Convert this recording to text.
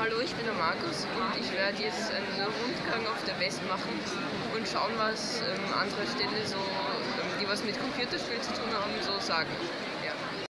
Hallo, ich bin der Markus und ich werde jetzt einen Rundgang auf der West machen und schauen, was ähm, andere Städte so, ähm, die was mit Computerspielen zu tun haben, so sagen.